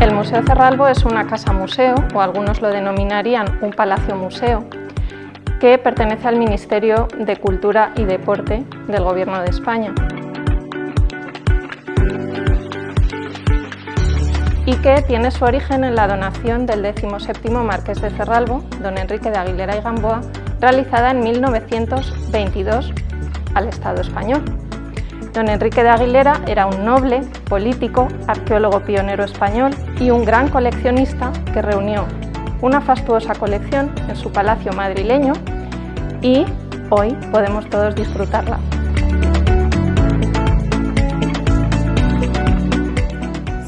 El Museo Cerralbo es una casa museo, o algunos lo denominarían un palacio museo, que pertenece al Ministerio de Cultura y Deporte del Gobierno de España. y que tiene su origen en la donación del 17 Marqués de Cerralbo, don Enrique de Aguilera y Gamboa, realizada en 1922 al Estado español. Don Enrique de Aguilera era un noble, político, arqueólogo pionero español y un gran coleccionista que reunió una fastuosa colección en su palacio madrileño y hoy podemos todos disfrutarla.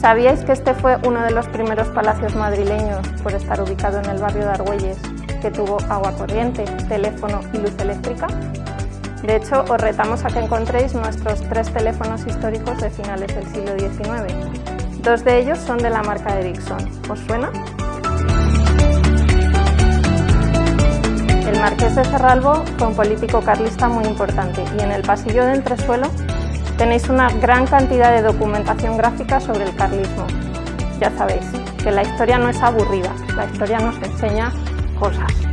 ¿Sabíais que este fue uno de los primeros palacios madrileños por estar ubicado en el barrio de Argüelles que tuvo agua corriente, teléfono y luz eléctrica? De hecho, os retamos a que encontréis nuestros tres teléfonos históricos de finales del siglo XIX. Dos de ellos son de la marca Ericsson. ¿Os suena? El marqués de Cerralbo fue un político carlista muy importante y en el pasillo de entresuelo tenéis una gran cantidad de documentación gráfica sobre el carlismo. Ya sabéis que la historia no es aburrida, la historia nos enseña cosas.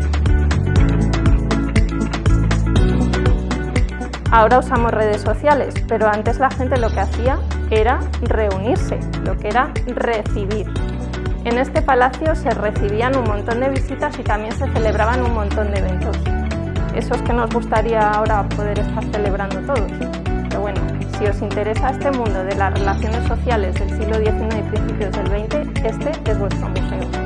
Ahora usamos redes sociales, pero antes la gente lo que hacía era reunirse, lo que era recibir. En este palacio se recibían un montón de visitas y también se celebraban un montón de eventos. Esos que nos gustaría ahora poder estar celebrando todos. Pero bueno, si os interesa este mundo de las relaciones sociales del siglo XIX y principios del XX, este es vuestro museo.